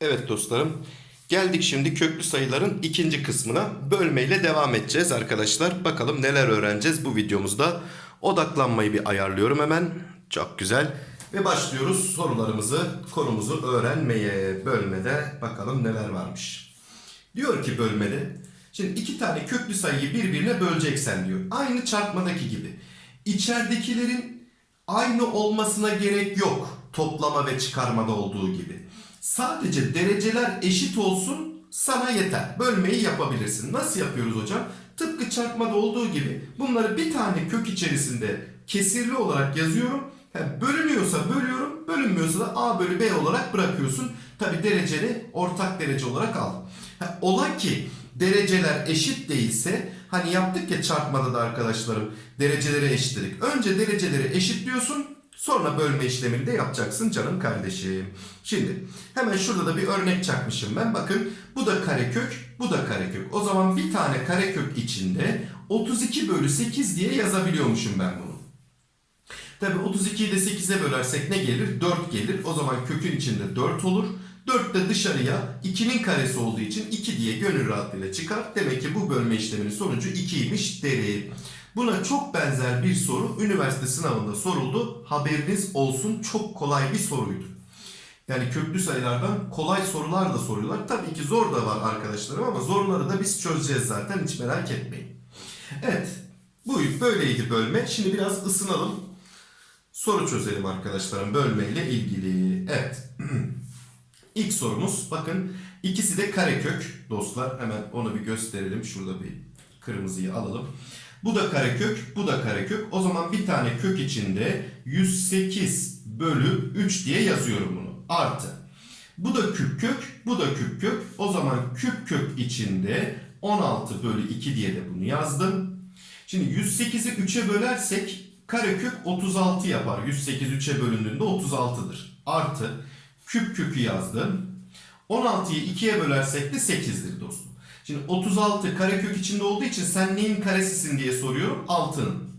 Evet dostlarım. Geldik şimdi köklü sayıların ikinci kısmına. Bölmeyle devam edeceğiz arkadaşlar. Bakalım neler öğreneceğiz bu videomuzda. Odaklanmayı bir ayarlıyorum hemen. Çok güzel. Ve başlıyoruz sorularımızı, konumuzu öğrenmeye. Bölmede bakalım neler varmış. Diyor ki bölmede. Şimdi iki tane köklü sayıyı birbirine böleceksen diyor. Aynı çarpmadaki gibi. İçeridekilerin aynı olmasına gerek yok. Toplama ve çıkarmada olduğu gibi. Sadece dereceler eşit olsun sana yeter. Bölmeyi yapabilirsin. Nasıl yapıyoruz hocam? Tıpkı çarpmada olduğu gibi bunları bir tane kök içerisinde kesirli olarak yazıyorum. Ha, bölünüyorsa bölüyorum, bölünmüyorsa da A bölü B olarak bırakıyorsun. Tabi dereceli ortak derece olarak al. Ha, ola ki dereceler eşit değilse hani yaptık ya çarpmada da arkadaşlarım dereceleri eşitledik. Önce dereceleri eşitliyorsun sonra bölme işlemini de yapacaksın canım kardeşim. Şimdi hemen şurada da bir örnek çakmışım ben. Bakın bu da karekök bu da karekök. O zaman bir tane karekök içinde 32 bölü 8 diye yazabiliyormuşum ben bunu. Tabi 32'yi de 8'e bölersek ne gelir? 4 gelir. O zaman kökün içinde 4 olur. 4 de dışarıya 2'nin karesi olduğu için 2 diye gönül rahatlığıyla çıkar. Demek ki bu bölme işleminin sonucu 2'ymiş derim. Buna çok benzer bir soru üniversite sınavında soruldu. Haberiniz olsun çok kolay bir soruydu. Yani köklü sayılardan kolay sorular da soruyorlar. Tabii ki zor da var arkadaşlarım ama zorları da biz çözeceğiz zaten hiç merak etmeyin. Evet bu böyleydi bölme. Şimdi biraz ısınalım. Soru çözelim arkadaşlarım bölmeyle ilgili. Evet. İlk sorumuz bakın ikisi de karekök dostlar. Hemen onu bir gösterelim. Şurada bir kırmızıyı alalım. Bu da karekök, bu da karekök. O zaman bir tane kök içinde 108 bölü 3 diye yazıyorum bunu. Artı. Bu da küp kök, bu da küp kök. O zaman küp kök içinde 16 bölü 2 diye de bunu yazdım. Şimdi 108'i 3'e bölersek karekök 36 yapar. 108 3'e bölündüğünde 36'dır. Artı küp kökü yazdım. 16'yı 2'ye bölersek de 8'dir dostum. Şimdi 36 karekök içinde olduğu için sen neyin karesisin diye soruyorum. 6'nın.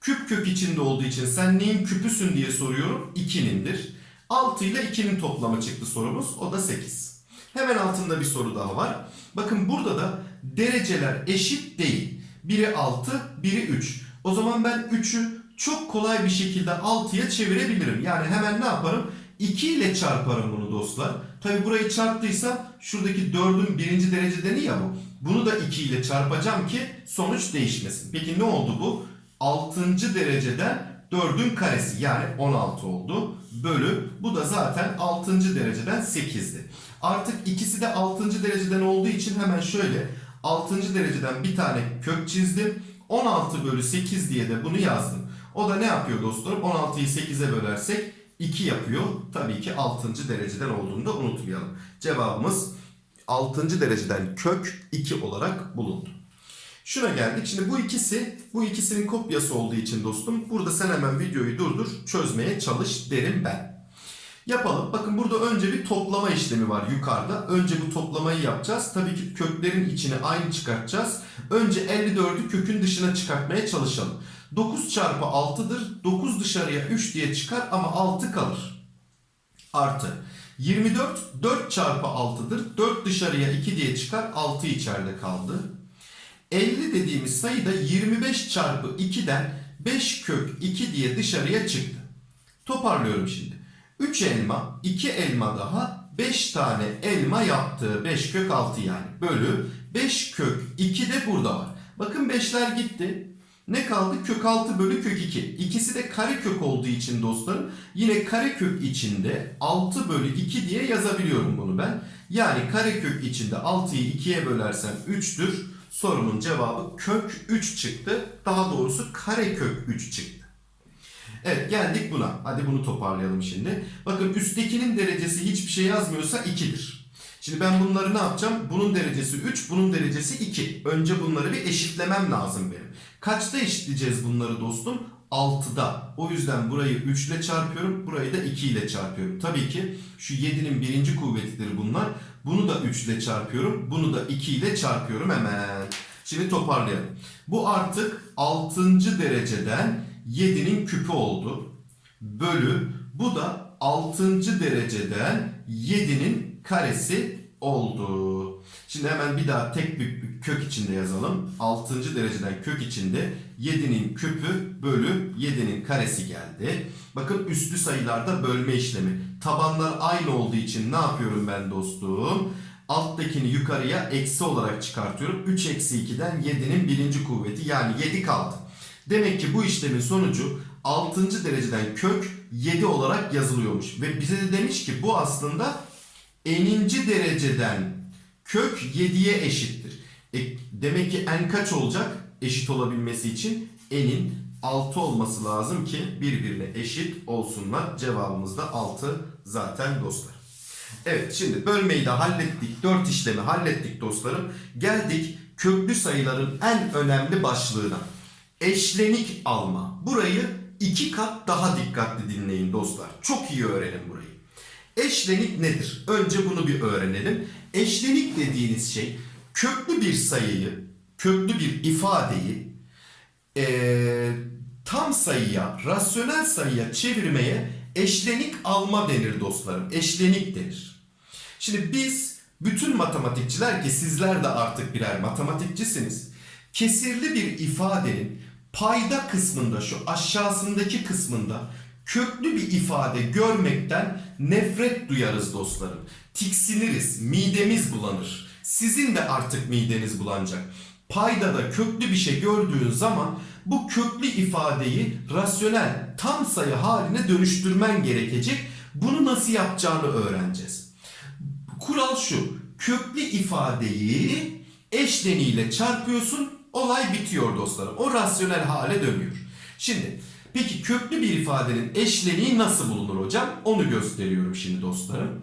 Küp kök içinde olduğu için sen neyin küpüsün diye soruyorum. 2'nindir. 6 ile 2'nin toplamı çıktı sorumuz. O da 8. Hemen altında bir soru daha var. Bakın burada da dereceler eşit değil. Biri 6, biri 3. O zaman ben 3'ü çok kolay bir şekilde 6'ya çevirebilirim. Yani hemen ne yaparım? 2 ile çarparım bunu dostlar. Tabi burayı çarptıysam şuradaki 4'ün birinci derecedeni ya bu. Bunu da 2 ile çarpacağım ki sonuç değişmesin. Peki ne oldu bu? 6. dereceden 4'ün karesi yani 16 oldu. Bölü bu da zaten 6. dereceden 8'di. Artık ikisi de 6. dereceden olduğu için hemen şöyle 6. dereceden bir tane kök çizdim. 16 bölü 8 diye de bunu yazdım. O da ne yapıyor dostlarım? 16'yı 8'e bölersek 2 yapıyor. Tabii ki 6. dereceden olduğunu da unutmayalım. Cevabımız 6. dereceden kök 2 olarak bulundu. Şuna geldik. Şimdi bu ikisi, bu ikisinin kopyası olduğu için dostum burada sen hemen videoyu durdur, çözmeye çalış derim ben. Yapalım. Bakın burada önce bir toplama işlemi var yukarıda. Önce bu toplamayı yapacağız. Tabii ki köklerin içine aynı çıkartacağız. Önce 54'ü kökün dışına çıkartmaya çalışalım. 9 çarpı 6'dır. 9 dışarıya 3 diye çıkar ama 6 kalır. Artı. 24 4 çarpı 6'dır. 4 dışarıya 2 diye çıkar. 6 içeride kaldı. 50 dediğimiz sayı da 25 çarpı 2'den 5 kök 2 diye dışarıya çıktı. Toparlıyorum şimdi. 3 elma, 2 elma daha 5 tane elma yaptı. 5 kök 6 yani. Bölü 5 kök 2 de burada var. Bakın 5'ler gitti. Ne kaldı? Kök 6 bölü kök 2. İkisi de kare kök olduğu için dostlarım yine kare kök içinde 6 bölü 2 diye yazabiliyorum bunu ben. Yani kare kök içinde 6'yı 2'ye bölersem 3'tür. Sorunun cevabı kök 3 çıktı. Daha doğrusu kare kök 3 çıktı. Evet geldik buna. Hadi bunu toparlayalım şimdi. Bakın üsttekinin derecesi hiçbir şey yazmıyorsa 2'dir. Şimdi ben bunları ne yapacağım? Bunun derecesi 3, bunun derecesi 2. Önce bunları bir eşitlemem lazım benim. Kaçta eşitleyeceğiz bunları dostum? 6'da. O yüzden burayı 3 ile çarpıyorum. Burayı da 2 ile çarpıyorum. Tabii ki şu 7'nin birinci kuvvetidir bunlar. Bunu da 3 ile çarpıyorum. Bunu da 2 ile çarpıyorum hemen. Şimdi toparlayalım. Bu artık 6. dereceden 7'nin küpü oldu. Bölü bu da 6. dereceden 7'nin karesi oldu. Şimdi hemen bir daha tek bir kök içinde yazalım. 6. dereceden kök içinde 7'nin küpü bölü 7'nin karesi geldi. Bakın üslü sayılarda bölme işlemi. Tabanlar aynı olduğu için ne yapıyorum ben dostum? Alttakini yukarıya eksi olarak çıkartıyorum. 3 eksi 2'den 7'nin birinci kuvveti yani 7 kaldı. Demek ki bu işlemin sonucu 6. dereceden kök 7 olarak yazılıyormuş. Ve bize de demiş ki bu aslında eninci dereceden kök 7'ye eşittir. E, demek ki n kaç olacak eşit olabilmesi için n'in 6 olması lazım ki birbirine eşit olsunlar. Cevabımız da 6 zaten dostlar. Evet şimdi bölmeyi de hallettik. 4 işlemi hallettik dostlarım. Geldik köklü sayıların en önemli başlığına. Eşlenik alma. Burayı iki kat daha dikkatli dinleyin dostlar. Çok iyi öğrenin burayı. Eşlenik nedir? Önce bunu bir öğrenelim. Eşlenik dediğiniz şey köklü bir sayıyı, köklü bir ifadeyi eee, tam sayıya, rasyonel sayıya çevirmeye eşlenik alma denir dostlarım. Eşlenik denir. Şimdi biz bütün matematikçiler ki sizler de artık birer matematikçisiniz. Kesirli bir ifadenin payda kısmında şu aşağısındaki kısmında köklü bir ifade görmekten nefret duyarız dostlarım. Tiksiniriz, midemiz bulanır. Sizin de artık mideniz bulanacak. Paydada köklü bir şey gördüğün zaman bu köklü ifadeyi rasyonel tam sayı haline dönüştürmen gerekecek. Bunu nasıl yapacağını öğreneceğiz. Kural şu. Köklü ifadeyi eşleniyle çarpıyorsun. Olay bitiyor dostlarım. O rasyonel hale dönüyor. Şimdi peki köklü bir ifadenin eşleniği nasıl bulunur hocam? Onu gösteriyorum şimdi dostlarım.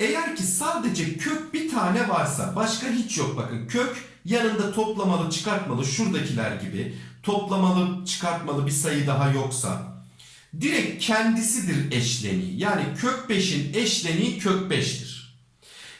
Eğer ki sadece kök bir tane varsa başka hiç yok bakın kök yanında toplamalı çıkartmalı şuradakiler gibi toplamalı çıkartmalı bir sayı daha yoksa direkt kendisidir eşleniği. Yani kök 5'in eşleniği kök 5'tir.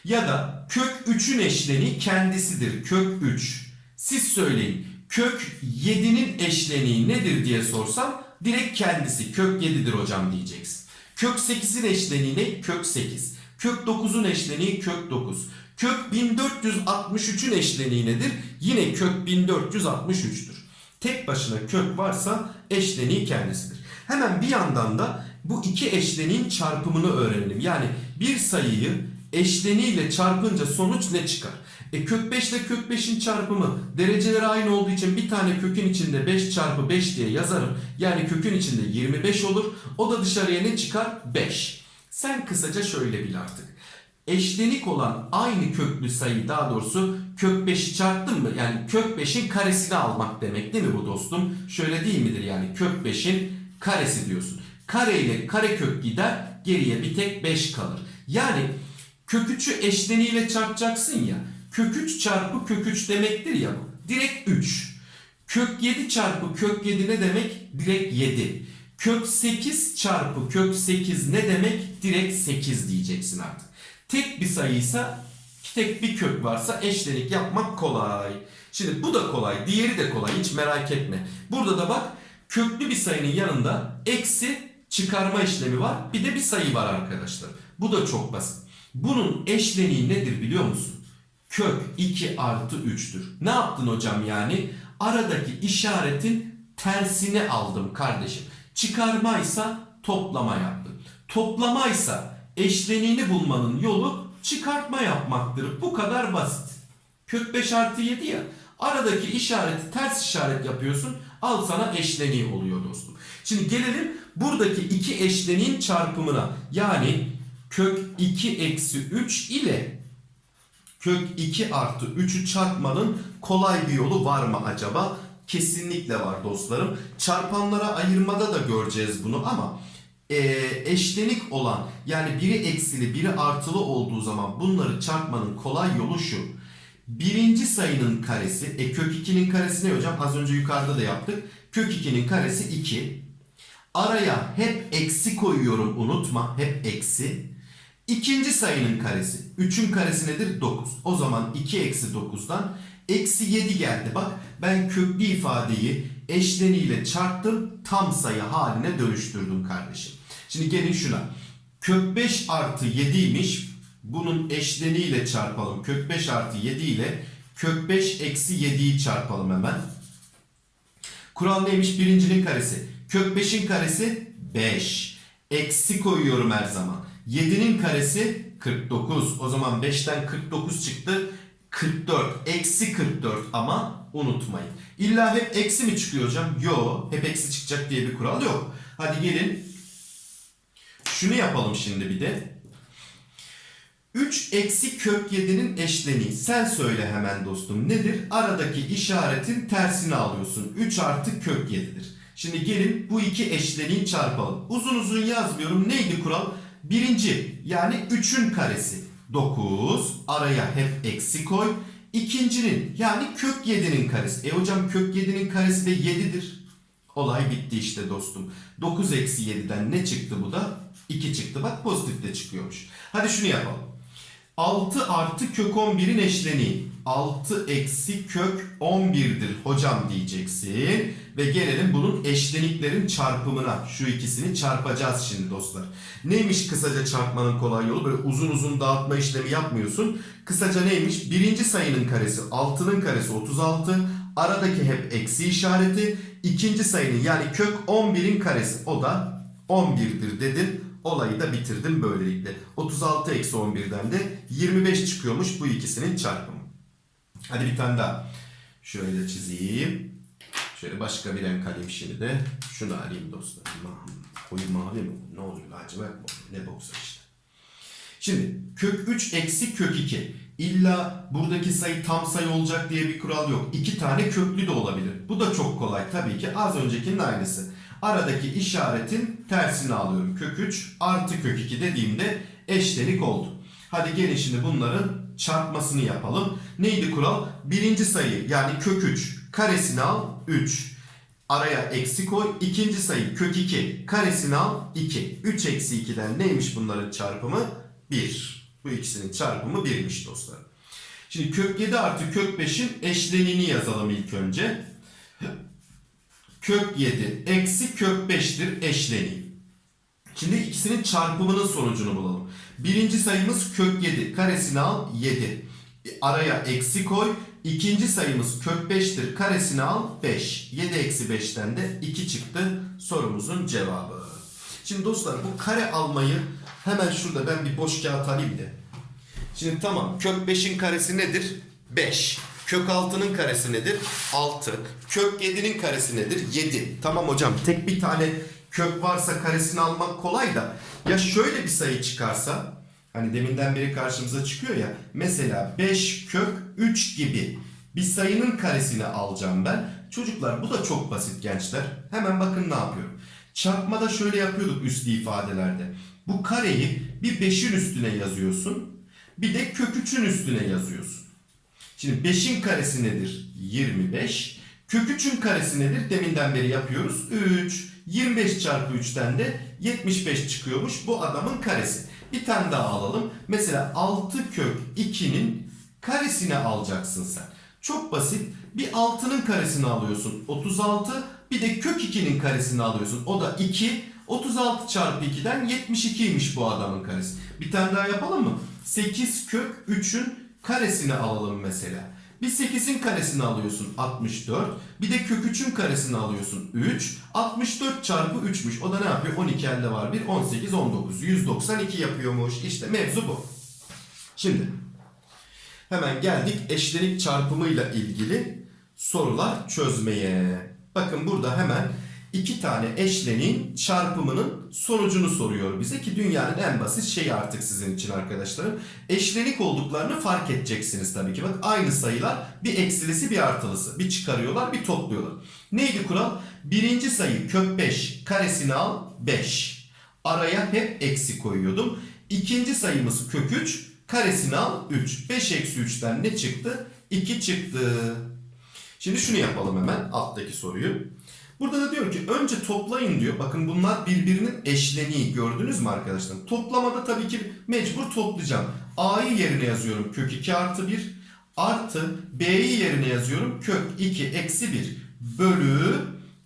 Ya da kök 3'ün eşleniği kendisidir. Kök 3. Siz söyleyin. Kök 7'nin eşleniği nedir diye sorsam direkt kendisi kök 7'dir hocam diyeceksin. Kök 8'in eşleniği ne? Kök 8. Kök 9'un eşleniği kök 9. Kök 1463'ün eşleniği nedir? Yine kök 1463'tür. Tek başına kök varsa eşleniği kendisidir. Hemen bir yandan da bu iki eşleniğin çarpımını öğrenelim. Yani bir sayıyı eşleniğiyle çarpınca sonuç ne çıkar? E kök 5 ile kök 5'in çarpımı dereceleri aynı olduğu için bir tane kökün içinde 5 çarpı 5 diye yazarım. Yani kökün içinde 25 olur. O da dışarıya ne çıkar? 5. Sen kısaca şöyle bil artık. Eşlenik olan aynı köklü sayı daha doğrusu kök 5'i çarptın mı? Yani kök 5'in karesini almak demek değil mi bu dostum? Şöyle değil midir yani kök 5'in karesi diyorsun. Kare ile kare kök gider geriye bir tek 5 kalır. Yani kök 3'ü eşleniğiyle çarpacaksın ya. Kök 3 çarpı kök 3 demektir ya bu. Direkt 3. Kök 7 çarpı kök 7 ne demek? Direkt 7. Kök 8 çarpı kök 8 ne demek? Direkt 8 diyeceksin artık. Tek bir sayıysa tek bir kök varsa eşlenik yapmak kolay. Şimdi bu da kolay. Diğeri de kolay. Hiç merak etme. Burada da bak köklü bir sayının yanında eksi çıkarma işlemi var. Bir de bir sayı var arkadaşlar. Bu da çok basit. Bunun eşleniği nedir biliyor musun? Kök 2 artı 3'tür. Ne yaptın hocam yani? Aradaki işaretin tersini aldım kardeşim. Çıkarmaysa toplama yaptım. Toplamaysa eşleniğini bulmanın yolu çıkartma yapmaktır. Bu kadar basit. Kök 5 artı 7 ya. Aradaki işareti ters işaret yapıyorsun. Al sana eşleniği oluyor dostum. Şimdi gelelim buradaki iki eşleniğin çarpımına. Yani kök 2 eksi 3 ile kök 2 artı 3'ü çarpmanın kolay bir yolu var mı acaba? Kesinlikle var dostlarım. Çarpanlara ayırmada da göreceğiz bunu ama e, eşlenik olan yani biri eksili biri artılı olduğu zaman bunları çarpmanın kolay yolu şu. Birinci sayının karesi, e kök 2'nin karesi ne hocam? Az önce yukarıda da yaptık. Kök 2'nin karesi 2. Araya hep eksi koyuyorum unutma. Hep eksi. İkinci sayının karesi. 3'ün karesi nedir? 9. O zaman 2 eksi 9'dan Eksi 7 geldi. Bak ben köklü ifadeyi eşleniyle çarptım. Tam sayı haline dönüştürdüm kardeşim. Şimdi gelin şuna. Kök 5 artı 7'ymiş. Bunun eşleniyle çarpalım. Kök 5 artı 7 ile kök 5 eksi 7'yi çarpalım hemen. Kural neymiş? Birincinin karesi. Kök 5'in karesi 5. Eksi koyuyorum her zaman. 7'nin karesi 49. O zaman 5'ten 49 çıktı. 44. Eksi 44 ama unutmayın. İlla hep eksi mi çıkıyor hocam? Yo. Hep eksi çıkacak diye bir kural yok. Hadi gelin. Şunu yapalım şimdi bir de. 3 eksi kök 7'nin eşleniği. Sen söyle hemen dostum. Nedir? Aradaki işaretin tersini alıyorsun. 3 artı kök 7'dir. Şimdi gelin bu iki eşleniği çarpalım. Uzun uzun yazmıyorum. Neydi kural? Birinci yani 3'ün karesi. 9. Araya hep eksi koy. İkincinin yani kök 7'nin karesi. E hocam kök 7'nin karesi de 7'dir. Olay bitti işte dostum. 9 eksi 7'den ne çıktı bu da? 2 çıktı. Bak pozitif de çıkıyormuş. Hadi şunu yapalım. 6 artı kök 11'in eşleniği. 6 eksi kök 11'dir hocam diyeceksin. Ve gelelim bunun eşleniklerin çarpımına. Şu ikisini çarpacağız şimdi dostlar. Neymiş kısaca çarpmanın kolay yolu? Böyle uzun uzun dağıtma işlemi yapmıyorsun. Kısaca neymiş? Birinci sayının karesi 6'nın karesi 36. Aradaki hep eksi işareti. İkinci sayının yani kök 11'in karesi. O da 11'dir dedim. Olayı da bitirdim böylelikle. 36 eksi 11'den de 25 çıkıyormuş bu ikisinin çarpımı. Hadi bir tane daha. Şöyle çizeyim. Şöyle başka bir renk alayım şimdi de. Şunu alayım dostlar. Ma koyu mavi mi? Ne oluyor? Lacivert mi? Ne boksa işte. Şimdi kök 3 eksi kök 2. İlla buradaki sayı tam sayı olacak diye bir kural yok. İki tane köklü de olabilir. Bu da çok kolay tabii ki. Az öncekinin aynısı. Aradaki işaretin tersini alıyorum. Kök 3 artı kök 2 dediğimde eşlenik oldu. Hadi gelin şimdi bunların çarpmasını yapalım. Neydi kural? Birinci sayı yani kök 3 karesini al 3. Araya eksi koy. İkinci sayı kök 2 karesini al 2. 3 eksi 2'den neymiş bunların çarpımı? 1. Bu ikisinin çarpımı 1'miş dostlar. Şimdi kök 7 artı kök 5'in eşleniğini yazalım ilk önce. Kök 7 eksi kök 5'tir eşleniği. Şimdi ikisinin çarpımının sonucunu bulalım. Birinci sayımız kök 7. Karesini al 7. Araya eksi koy. İkinci sayımız kök 5'tir. Karesini al 5. 7 eksi 5'ten de 2 çıktı sorumuzun cevabı. Şimdi dostlar bu kare almayı hemen şurada ben bir boş kağıt alayım da. Şimdi tamam kök 5'in karesi nedir? 5. Kök 6'nın karesi nedir? 6. Kök 7'nin karesi nedir? 7. Tamam hocam tek bir tane kök varsa karesini almak kolay da ya şöyle bir sayı çıkarsa hani deminden beri karşımıza çıkıyor ya mesela 5 kök 3 gibi bir sayının karesini alacağım ben. Çocuklar bu da çok basit gençler. Hemen bakın ne yapıyorum. Çarpmada şöyle yapıyorduk üslü ifadelerde. Bu kareyi bir 5'in üstüne yazıyorsun. Bir de kök 3'ün üstüne yazıyorsun. Şimdi 5'in karesi nedir? 25. Kök 3'ün karesi nedir? Deminden beri yapıyoruz. 3. 25 çarpı 3'ten de 75 çıkıyormuş bu adamın karesi. Bir tane daha alalım. Mesela 6 kök 2'nin karesini alacaksın sen. Çok basit. Bir 6'nın karesini alıyorsun. 36. Bir de kök 2'nin karesini alıyorsun. O da 2. 36 çarpı 2'den 72'ymiş bu adamın karesi. Bir tane daha yapalım mı? 8 kök 3'ün karesini alalım mesela. Bir 8'in karesini alıyorsun 64. Bir de kök 3'ün karesini alıyorsun 3. 64 çarpı 3'müş. O da ne yapıyor? 12 elde var 1. 18, 19. 192 yapıyormuş. İşte mevzu bu. Şimdi hemen geldik eşlenik çarpımıyla ilgili sorular çözmeye. Bakın burada hemen iki tane eşlenin çarpımının sonucunu soruyor bize ki dünyanın en basit şeyi artık sizin için arkadaşlarım. Eşlenik olduklarını fark edeceksiniz tabii ki. Bak aynı sayılar bir eksilisi bir artılısı. Bir çıkarıyorlar bir topluyorlar. Neydi kural? Birinci sayı kök 5 karesini al 5. Araya hep eksi koyuyordum. İkinci sayımız kök 3 karesini al 3. 5 eksi 3'ten ne çıktı? 2 çıktı. Şimdi şunu yapalım hemen alttaki soruyu. Burada da diyor ki önce toplayın diyor. Bakın bunlar birbirinin eşleniği gördünüz mü arkadaşlar? Toplamada tabii ki mecbur toplayacağım. A'yı yerine yazıyorum. Kök 2 artı 1. Artı B'yi yerine yazıyorum. Kök 2 eksi 1 bölü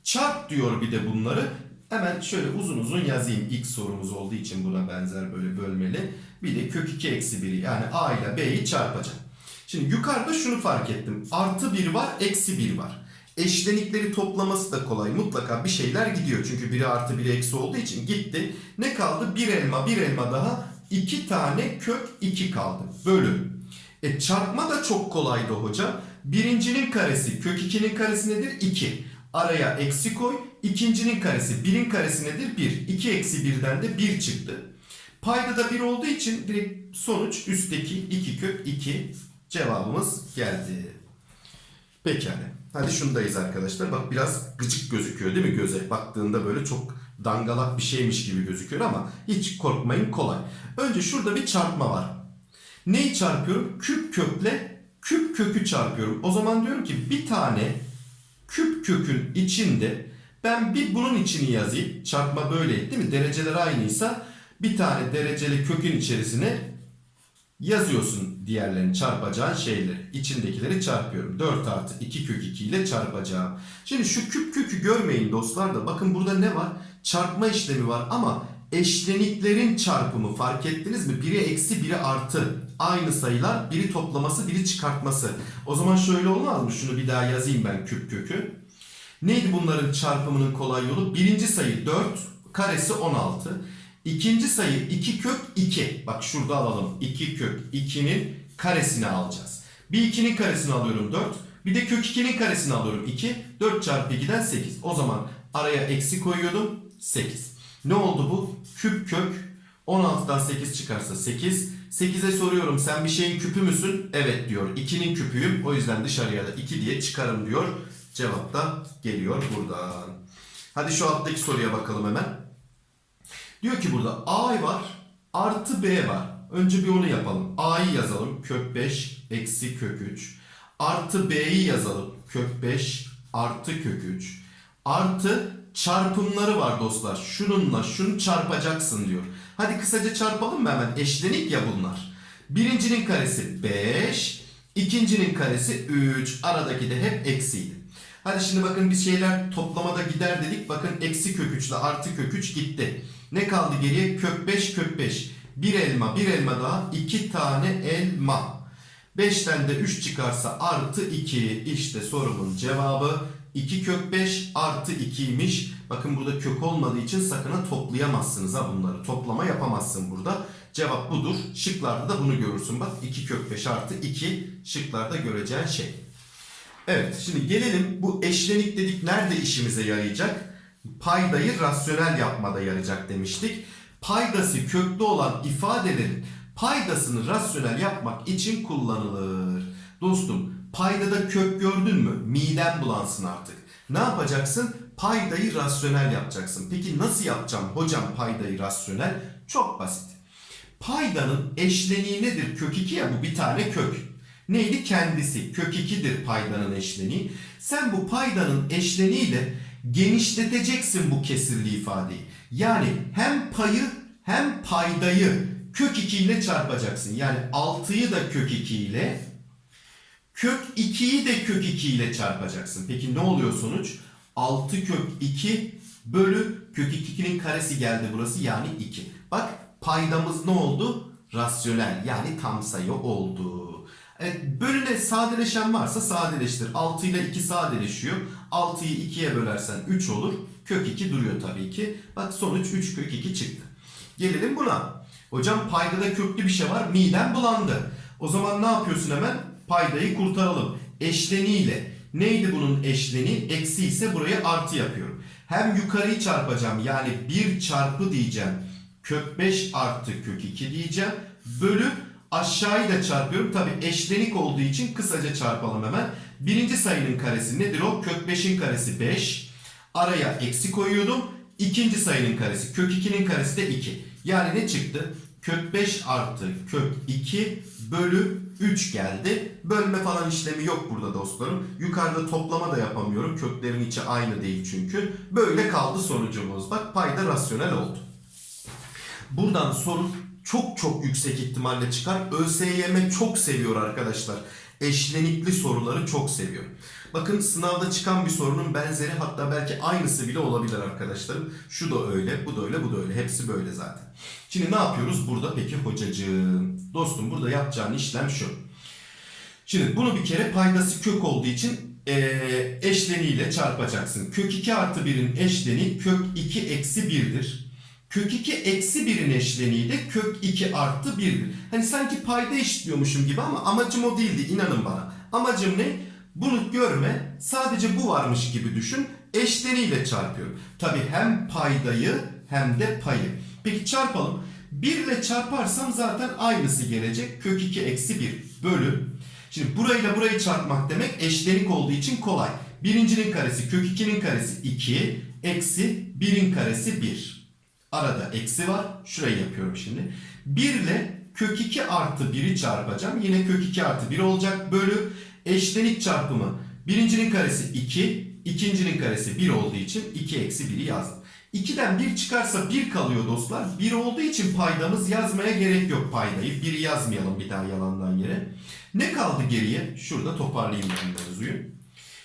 çarp diyor bir de bunları. Hemen şöyle uzun uzun yazayım. İlk sorumuz olduğu için buna benzer böyle bölmeli. Bir de kök 2 eksi 1'i yani A ile B'yi çarpacağım. Şimdi yukarıda şunu fark ettim. Artı 1 var, eksi 1 var. Eşlenikleri toplaması da kolay. Mutlaka bir şeyler gidiyor. Çünkü biri artı biri eksi olduğu için gitti. Ne kaldı? Bir elma, bir elma daha. iki tane kök 2 kaldı. Bölü. E çarpma da çok kolaydı hocam. Birincinin karesi kök 2'nin karesi nedir? 2. Araya eksi koy. İkincinin karesi 1'in karesi nedir? 1. 2 eksi 1'den de 1 çıktı. Payda da 1 olduğu için direkt sonuç üstteki 2 kök 2 cevabımız geldi. Pekala. Hadi şundayız arkadaşlar. Bak biraz gıcık gözüküyor değil mi göze? Baktığında böyle çok dangalak bir şeymiş gibi gözüküyor ama hiç korkmayın kolay. Önce şurada bir çarpma var. Neyi çarpıyorum? Küp kökle küp kökü çarpıyorum. O zaman diyorum ki bir tane küp kökün içinde ben bir bunun içini yazayım. Çarpma böyle değil mi? Dereceler aynıysa bir tane dereceli kökün içerisine yazıyorsun diğerlerini çarpacağın şeyleri. İçindekileri çarpıyorum. 4 artı 2 kök 2 ile çarpacağım. Şimdi şu küp kökü görmeyin dostlar da. Bakın burada ne var? Çarpma işlemi var ama eşleniklerin çarpımı fark ettiniz mi? Biri eksi biri artı. Aynı sayılar biri toplaması biri çıkartması. O zaman şöyle olmaz mı? Şunu bir daha yazayım ben küp kökü. Neydi bunların çarpımının kolay yolu? Birinci sayı 4, karesi 16. İkinci sayı 2 kök 2. Bak şurada alalım. 2 kök 2'nin karesini alacağız. Bir 2'nin karesini alıyorum 4. Bir de kök 2'nin karesini alıyorum 2. 4 çarpı 2'den 8. O zaman araya eksi koyuyordum 8. Ne oldu bu? Küp kök 16'dan 8 çıkarsa 8. 8'e soruyorum sen bir şeyin küpü müsün? Evet diyor. 2'nin küpüyüm. O yüzden dışarıya da 2 diye çıkarım diyor. Cevap da geliyor buradan. Hadi şu alttaki soruya bakalım hemen. Diyor ki burada A var artı B var. Önce bir onu yapalım. A'yı yazalım. Kök 5 eksi kök 3. Artı B'yi yazalım. Kök 5 artı kök 3. Artı çarpımları var dostlar. Şununla şunu çarpacaksın diyor. Hadi kısaca çarpalım mı hemen? Eşlenik ya bunlar. Birincinin karesi 5. ikincinin karesi 3. Aradaki de hep eksiydi. Hadi şimdi bakın biz şeyler toplamada gider dedik. Bakın eksi kök 3 ile artı kök 3 gitti. Ne kaldı geriye? Kök 5 kök 5. Bir elma bir elma daha. iki tane elma. 5'ten de 3 çıkarsa artı 2. İşte sorumun cevabı 2 kök 5 artı 2'ymiş. Bakın burada kök olmadığı için sakın toplayamazsınız ha bunları. Toplama yapamazsın burada. Cevap budur. Şıklarda da bunu görürsün. Bak 2 kök 5 artı 2 şıklarda göreceğin şey. Evet şimdi gelelim bu eşlenik dedik nerede işimize yarayacak? Paydayı rasyonel yapmada yarayacak demiştik. Paydası köklü olan ifadelerin paydasını rasyonel yapmak için kullanılır. Dostum paydada kök gördün mü? Miden bulansın artık. Ne yapacaksın? Paydayı rasyonel yapacaksın. Peki nasıl yapacağım hocam paydayı rasyonel? Çok basit. Paydanın eşleniği nedir? Kök 2 ya bu bir tane kök. Neydi? Kendisi. Kök 2'dir paydanın eşleniği. Sen bu paydanın eşleniğiyle genişleteceksin bu kesirli ifadeyi. Yani hem payı hem paydayı kök 2 ile çarpacaksın. Yani 6'yı da kök 2 ile kök 2'yi de kök 2 ile çarpacaksın. Peki ne oluyor sonuç? 6 kök 2 bölü kök 2'nin karesi geldi burası yani 2. Bak paydamız ne oldu? Rasyonel yani tam sayı oldu. Evet, bölüne sadeleşen varsa sadeleştir. 6 ile 2 sadeleşiyor. 6'yı 2'ye bölersen 3 olur. Kök 2 duruyor tabii ki. Bak sonuç 3 kök 2 çıktı. Gelelim buna. Hocam paydada köklü bir şey var. Midem bulandı. O zaman ne yapıyorsun hemen? Paydayı kurtaralım. Eşleniğiyle. Neydi bunun eşleni? Eksi ise buraya artı yapıyorum. Hem yukarıyı çarpacağım. Yani 1 çarpı diyeceğim. Kök 5 artı kök 2 diyeceğim. Bölü aşağıyı da çarpıyorum. Tabi eşlenik olduğu için kısaca çarpalım hemen. Birinci sayının karesi nedir o? Kök 5'in karesi 5. Araya eksi koyuyordum. İkinci sayının karesi. Kök 2'nin karesi de 2. Yani ne çıktı? Kök 5 artı kök 2 bölü 3 geldi. Bölme falan işlemi yok burada dostlarım. Yukarıda toplama da yapamıyorum. Köklerin içi aynı değil çünkü. Böyle kaldı sonucumuz. Bak payda rasyonel oldu. Buradan soru çok çok yüksek ihtimalle çıkar. ÖSYM çok seviyor arkadaşlar. Eşlenikli soruları çok seviyor. Bakın sınavda çıkan bir sorunun benzeri hatta belki aynısı bile olabilir arkadaşlarım. Şu da öyle, bu da öyle, bu da öyle. Hepsi böyle zaten. Şimdi ne yapıyoruz burada peki hocacığım? Dostum burada yapacağın işlem şu. Şimdi bunu bir kere paydası kök olduğu için eee eşleniğiyle çarpacaksın. Kök 2 artı 1'in eşleniği kök 2 eksi 1'dir. Kök 2 eksi 1'in eşleniği de kök 2 artı 1'dir. Hani sanki payda eşitliyormuşum gibi ama amacım o değildi inanın bana. Amacım ne? Bunu görme sadece bu varmış gibi düşün. Eşleniğiyle çarpıyorum. Tabi hem paydayı hem de payı. Peki çarpalım. 1 ile çarparsam zaten aynısı gelecek. Kök 2 eksi 1 bölü. Şimdi burayla burayı çarpmak demek eşlenik olduğu için kolay. Birincinin karesi kök 2'nin karesi 2 eksi 1'in karesi 1. Arada eksi var. Şurayı yapıyorum şimdi. 1 ile kök 2 artı 1'i çarpacağım. Yine kök 2 artı 1 olacak. Bölü eşlenik çarpımı. Birincinin karesi 2. ikincinin karesi 1 olduğu için 2 eksi 1'i yazdım. 2'den 1 çıkarsa 1 kalıyor dostlar. 1 olduğu için paydamız yazmaya gerek yok paydayı. 1'i yazmayalım bir daha yalandan yere. Ne kaldı geriye? Şurada toparlayayım ben mevzuyu.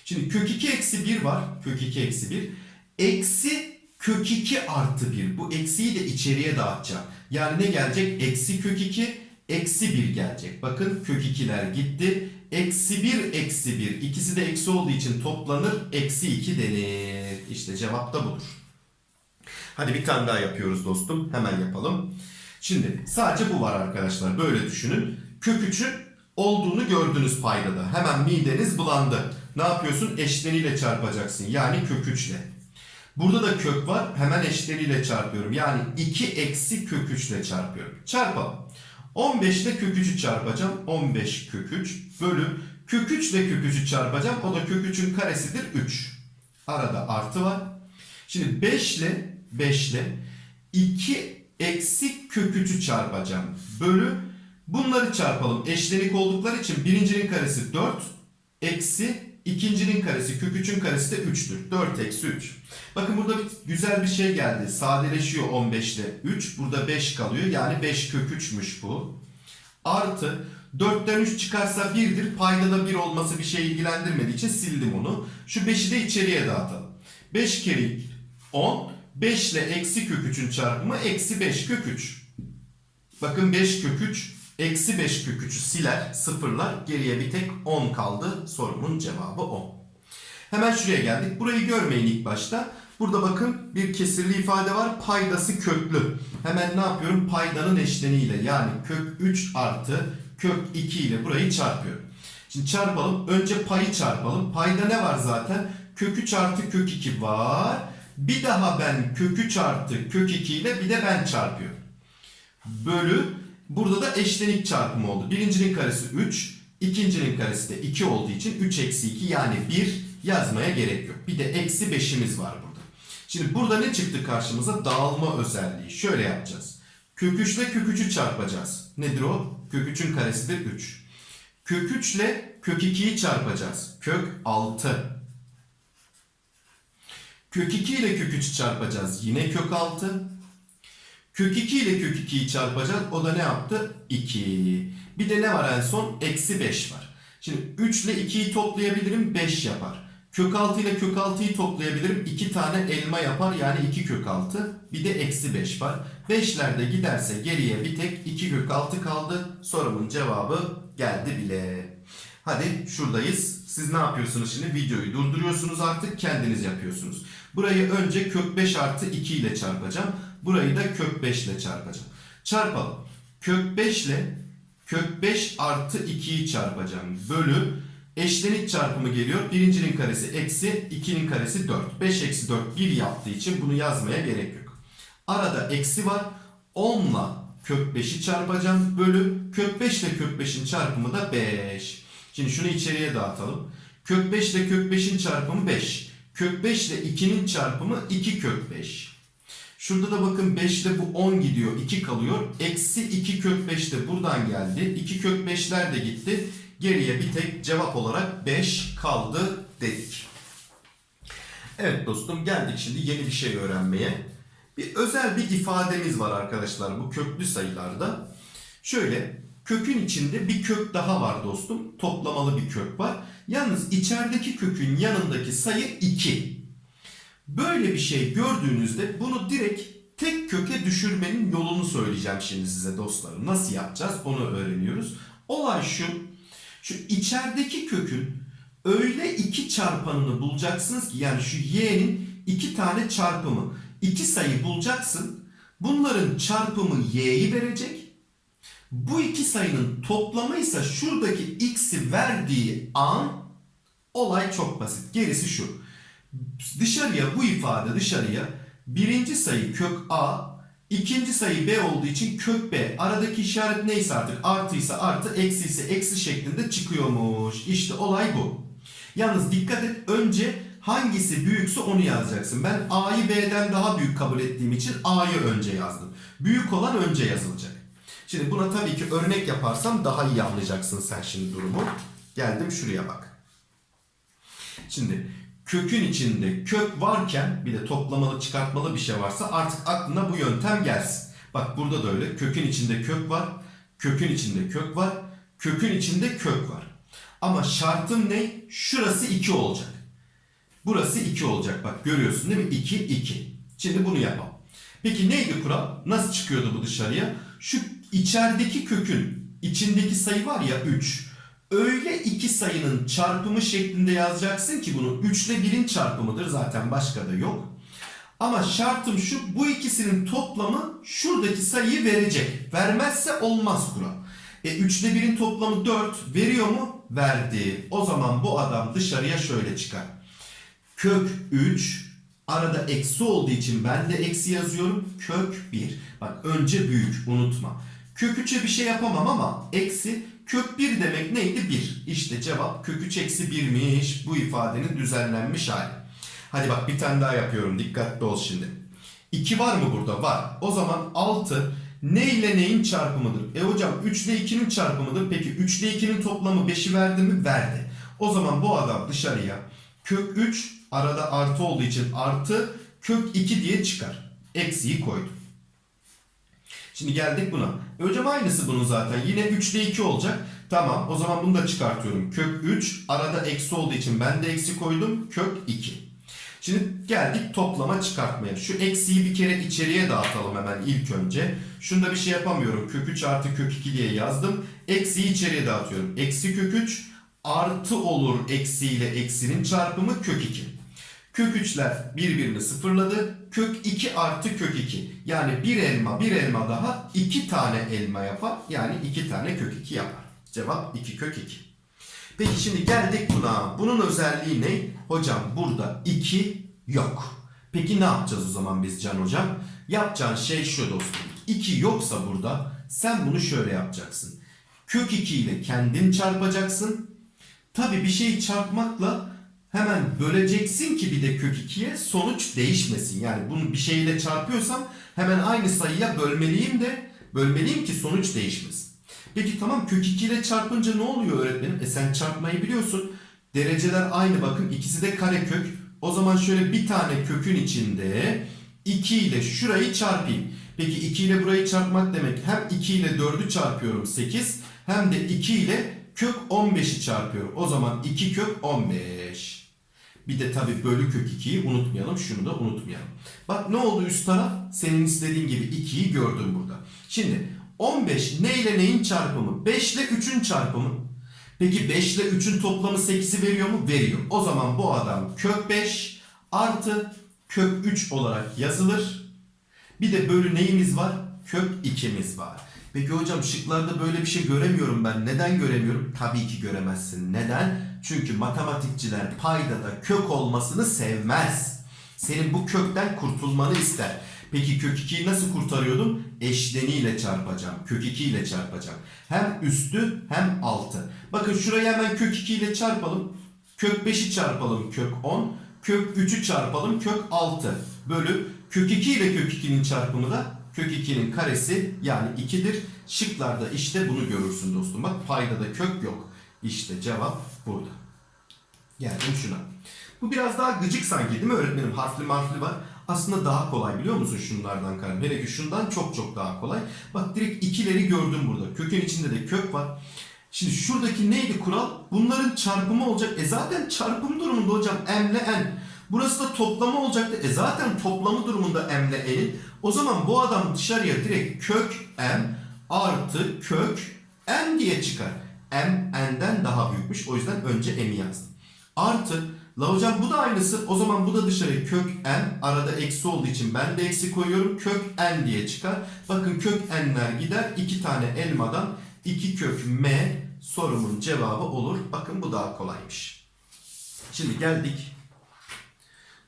Şimdi kök 2 eksi 1 var. Kök 2 eksi 1. Eksi kök 2 artı 1. Bu eksiyi de içeriye dağıtacağım. Yani ne gelecek? Eksi kök 2 eksi 1 gelecek. Bakın kök 2'ler gitti. Eksi 1 eksi 1. İkisi de eksi olduğu için toplanır. Eksi 2 denir. İşte cevap da budur. Hadi bir tane daha yapıyoruz dostum. Hemen yapalım. Şimdi sadece bu var arkadaşlar. Böyle düşünün. Kök 3'ün olduğunu gördünüz paydada. Hemen mideniz bulandı. Ne yapıyorsun? Eşleniyle çarpacaksın. Yani kök 3 ile. Burada da kök var. Hemen eşleniyle çarpıyorum. Yani 2 eksi kök 3 ile çarpıyorum. Çarpalım. 15 ile kök 3'ü çarpacağım. 15 kök 3 bölü kök 3 ile kök 3'ü çarpacağım. O da kök 3'ün karesidir 3. Arada artı var. Şimdi 5 ile 5 ile 2 eksi kök 3'ü çarpacağım. Bölü bunları çarpalım. Eşlenik oldukları için birincinin karesi 4 eksi ikincinin karesi kök 3'ün karesi de 3'tür. 4 eksi 3. Bakın burada bir, güzel bir şey geldi. Sadeleşiyor 15 ile 3. Burada 5 kalıyor. Yani 5 kök 3'müş bu. Artı 4'ten 3 çıkarsa 1'dir. Payda da 1 olması bir şey ilgilendirmediği için sildim onu. Şu 5'i de içeriye dağıtalım. 5 kere 10. 5 ile eksi kök 3'ün çarpımı eksi 5 kök 3. Bakın 5 kök 3 eksi 5 kök 3'ü siler sıfırlar. Geriye bir tek 10 kaldı. Sorumun cevabı 10. Hemen şuraya geldik. Burayı görmeyin ilk başta. Burada bakın bir kesirli ifade var. Paydası köklü. Hemen ne yapıyorum? Paydanın eşleniğiyle yani kök 3 artı kök 2 ile burayı çarpıyorum. Şimdi çarpalım. Önce payı çarpalım. Payda ne var zaten? Kök 3 artı kök 2 var. Bir daha ben kök 3 artı kök 2 ile bir de ben çarpıyorum. Bölü burada da eşlenik çarpımı oldu. Birincinin karesi 3, ikincinin karesi de 2 olduğu için 3 eksi 2 yani 1 yazmaya gerek yok. Bir de eksi 5'imiz var burada. Şimdi burada ne çıktı karşımıza? Dağılma özelliği. Şöyle yapacağız. Kök 3 ile kök 3'ü çarpacağız. Nedir o? Kök 3'ün karesidir 3. Kök 3 ile kök 2'yi çarpacağız. Kök 6. Kök 2 ile kök 3'ü çarpacağız. Yine kök 6. Kök 2 ile kök 2'yi çarpacağız. O da ne yaptı? 2. Bir de ne var en son? Eksi 5 var. Şimdi 3 ile 2'yi toplayabilirim. 5 yapar. Kök 6 ile kök 6'yı toplayabilirim. 2 tane elma yapar. Yani 2 kök 6. Bir de eksi 5 var. 5'ler de giderse geriye bir tek 2 kök 6 kaldı. Sorumun cevabı geldi bile. Hadi şuradayız. Siz ne yapıyorsunuz şimdi? Videoyu durduruyorsunuz artık. Kendiniz yapıyorsunuz. Burayı önce kök 5 artı 2 ile çarpacağım. Burayı da kök 5 ile çarpacağım. Çarpalım. Kök 5 ile kök 5 artı 2'yi çarpacağım. Bölü eşlenik çarpımı geliyor. Birincinin karesi eksi 2'nin karesi 4. 5 eksi 4 1 yaptığı için bunu yazmaya gerek yok. Arada eksi var. 10 ile kök 5'i çarpacağım. Bölü kök 5 ile kök 5'in çarpımı da 5. Şimdi şunu içeriye dağıtalım. Kök 5 ile kök 5'in çarpımı 5. Kök 5 ile 2'nin çarpımı 2 kök 5. Şurada da bakın 5 ile bu 10 gidiyor. 2 kalıyor. Eksi 2 kök 5 de buradan geldi. 2 kök 5'ler de gitti. Geriye bir tek cevap olarak 5 kaldı dedik. Evet dostum geldik şimdi yeni bir şey öğrenmeye. Bir özel bir ifademiz var arkadaşlar bu köklü sayılarda. Şöyle Kökün içinde bir kök daha var dostum. Toplamalı bir kök var. Yalnız içerideki kökün yanındaki sayı 2. Böyle bir şey gördüğünüzde bunu direkt tek köke düşürmenin yolunu söyleyeceğim şimdi size dostlarım. Nasıl yapacağız onu öğreniyoruz. Olay şu. Şu içerideki kökün öyle iki çarpanını bulacaksınız ki yani şu y'nin iki tane çarpımı. iki sayı bulacaksın. Bunların çarpımı y'yi verecek. Bu iki sayının toplamı ise şuradaki x'i verdiği an olay çok basit. Gerisi şu. Dışarıya bu ifade dışarıya birinci sayı kök a, ikinci sayı b olduğu için kök b. Aradaki işaret neyse artık artıysa artı, eksi ise eksi şeklinde çıkıyormuş. İşte olay bu. Yalnız dikkat et önce hangisi büyükse onu yazacaksın. Ben a'yı b'den daha büyük kabul ettiğim için a'yı önce yazdım. Büyük olan önce yazılacak. Şimdi buna tabii ki örnek yaparsam daha iyi anlayacaksın sen şimdi durumu. Geldim şuraya bak. Şimdi kökün içinde kök varken bir de toplamalı çıkartmalı bir şey varsa artık aklına bu yöntem gelsin. Bak burada da öyle. Kökün içinde kök var. Kökün içinde kök var. Kökün içinde kök var. Ama şartım ne? Şurası 2 olacak. Burası 2 olacak. Bak görüyorsun değil mi? 2, 2. Şimdi bunu yapalım. Peki neydi kural? Nasıl çıkıyordu bu dışarıya? Şu içerideki kökün içindeki sayı var ya 3. Öyle iki sayının çarpımı şeklinde yazacaksın ki bunu 3 ile 1'in çarpımıdır zaten başka da yok. Ama şartım şu bu ikisinin toplamı şuradaki sayıyı verecek. Vermezse olmaz kural. E 3 ile 1'in toplamı 4 veriyor mu? Verdi. O zaman bu adam dışarıya şöyle çıkar. Kök 3 arada eksi olduğu için ben de eksi yazıyorum. Kök 1. Bak önce büyük unutma. Kök 3'e bir şey yapamam ama eksi kök 1 demek neydi? 1. İşte cevap kök 3 eksi 1'miş. Bu ifadenin düzenlenmiş hali. Hadi bak bir tane daha yapıyorum. Dikkatli ol şimdi. 2 var mı burada? Var. O zaman 6 ne ile neyin çarpımıdır? E hocam 3 ile 2'nin çarpımıdır. Peki 3 ile 2'nin toplamı 5'i verdi mi? Verdi. O zaman bu adam dışarıya kök 3 arada artı olduğu için artı kök 2 diye çıkar. Eksiyi koydum. Şimdi geldik buna. E hocam aynısı bunun zaten. Yine 3 ile 2 olacak. Tamam o zaman bunu da çıkartıyorum. Kök 3 arada eksi olduğu için ben de eksi koydum. Kök 2. Şimdi geldik toplama çıkartmaya. Şu eksiyi bir kere içeriye dağıtalım hemen ilk önce. Şunda bir şey yapamıyorum. Kök 3 artı kök 2 diye yazdım. Eksiyi içeriye dağıtıyorum. Eksi kök 3 artı olur eksi ile eksinin çarpımı kök 2. Kök 3'ler birbirini sıfırladı. Kök 2 artı kök 2. Yani bir elma bir elma daha 2 tane elma yapar. Yani 2 tane kök 2 yapar. Cevap 2 kök 2. Peki şimdi geldik buna. Bunun özelliği ne? Hocam burada 2 yok. Peki ne yapacağız o zaman biz Can Hocam? Yapacağın şey şu dostum. 2 yoksa burada sen bunu şöyle yapacaksın. Kök 2 ile kendin çarpacaksın. Tabi bir şeyi çarpmakla hemen böleceksin ki bir de kök 2'ye sonuç değişmesin. Yani bunu bir şeyle çarpıyorsam hemen aynı sayıya bölmeliyim de bölmeliyim ki sonuç değişmesin. Peki tamam kök 2 ile çarpınca ne oluyor öğretmenim? E sen çarpmayı biliyorsun. Dereceler aynı bakın ikisi de karekök. O zaman şöyle bir tane kökün içinde 2 ile şurayı çarpayım. Peki 2 ile burayı çarpmak demek hem 2 ile 4'ü çarpıyorum 8 hem de 2 ile kök 15'i çarpıyorum. O zaman 2 kök 15. Bir de tabi bölü kök 2'yi unutmayalım. Şunu da unutmayalım. Bak ne oldu üst taraf? Senin istediğin gibi 2'yi gördüm burada. Şimdi 15 ne ile neyin çarpımı? 5 ile 3'ün çarpımı. Peki 5 ile 3'ün toplamı 8'i veriyor mu? Veriyor. O zaman bu adam kök 5 artı kök 3 olarak yazılır. Bir de bölü neyimiz var? Kök 2'miz var. Peki hocam şıklarda böyle bir şey göremiyorum ben. Neden göremiyorum? Tabii ki göremezsin. Neden? Çünkü matematikçiler paydada kök olmasını sevmez. Senin bu kökten kurtulmanı ister. Peki kök 2'yi nasıl kurtarıyordum? Eşleniyle çarpacağım. Kök 2 ile çarpacağım. Hem üstü hem altı. Bakın şurayı hemen kök 2 ile çarpalım. Kök 5'i çarpalım kök 10. Kök 3'ü çarpalım kök 6. Bölü kök 2 ile kök 2'nin çarpımı da kök 2'nin karesi yani 2'dir. Şıklarda işte bunu görürsün dostum. Bak paydada kök yok. İşte cevap burada. Geldim şuna. Bu biraz daha gıcık sanki değil mi öğretmenim? Harfli marfli var. aslında daha kolay biliyor musun şunlardan kardeşim? Hele ki şundan çok çok daha kolay. Bak direkt ikileri gördüm burada. Kökün içinde de kök var. Şimdi şuradaki neydi kural? Bunların çarpımı olacak. E zaten çarpım durumunda hocam m ile n. Burası da toplama olacaktı. E zaten toplamı durumunda m ile n'in. O zaman bu adam dışarıya direkt kök m artı kök m diye çıkar. M n'den daha büyükmüş. O yüzden önce m'i yazdım. Artı la hocam bu da aynısı. O zaman bu da dışarıya kök n arada eksi olduğu için ben de eksi koyuyorum. Kök n diye çıkar. Bakın kök n'ler gider. iki tane elmadan 2 kök m sorumun cevabı olur. Bakın bu daha kolaymış. Şimdi geldik.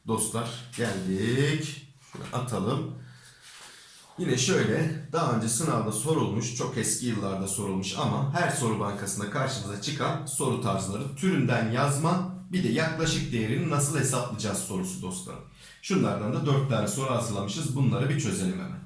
Dostlar geldik. Şunu atalım. Yine şöyle daha önce sınavda sorulmuş, çok eski yıllarda sorulmuş ama her soru bankasında karşımıza çıkan soru tarzları türünden yazma bir de yaklaşık değerini nasıl hesaplayacağız sorusu dostlarım. Şunlardan da 4 tane soru hazırlamışız. Bunları bir çözelim hemen.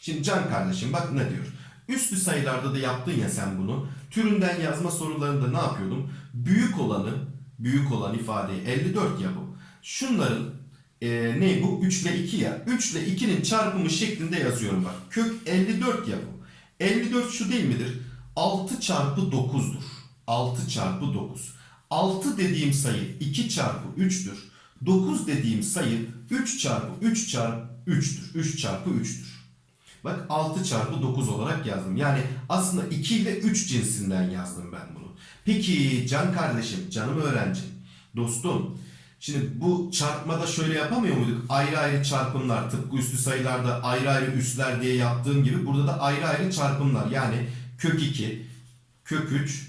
Şimdi Can kardeşim bak ne diyor? Üslü sayılarda da yaptın ya sen bunu. Türünden yazma sorularında ne yapıyordum? Büyük olanı, büyük olan ifadeyi 54 ya bu. Şunların e, ne bu? 3 ile 2 ya. 3 ile 2'nin çarpımı şeklinde yazıyorum bak. Kök 54 ya bu. 54 şu değil midir? 6 çarpı 9'dur. 6 çarpı 9. 6 dediğim sayı 2 çarpı 3'tür. 9 dediğim sayı 3 çarpı 3 çarpı 3'tür. 3 çarpı 3'tür. Bak 6 çarpı 9 olarak yazdım. Yani aslında 2 ile 3 cinsinden yazdım ben bunu. Peki can kardeşim, canım öğrencim, dostum. Şimdi bu çarpmada şöyle yapamıyor muyduk? Ayrı ayrı çarpımlar tıpkı üslü sayılarda ayrı ayrı üsler diye yaptığım gibi burada da ayrı ayrı çarpımlar. Yani kök 2, kök 3,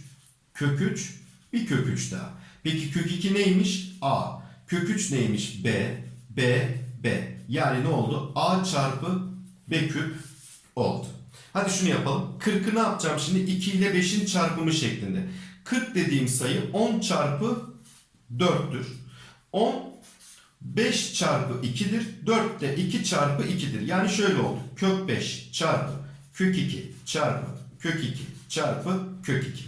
kök 3, bir kök 3 daha. Peki kök 2 neymiş? A. Kök 3 neymiş? B, B, B. Yani ne oldu? A çarpı B küp oldu. Hadi şunu yapalım. 40'ı ne yapacağım şimdi? 2 ile 5'in çarpımı şeklinde. 40 dediğim sayı 10 çarpı 4'tür. 10 5 çarpı 2'dir. 4 de 2 çarpı 2'dir. Yani şöyle oldu. Kök 5 çarpı kök 2 çarpı kök 2 çarpı kök 2.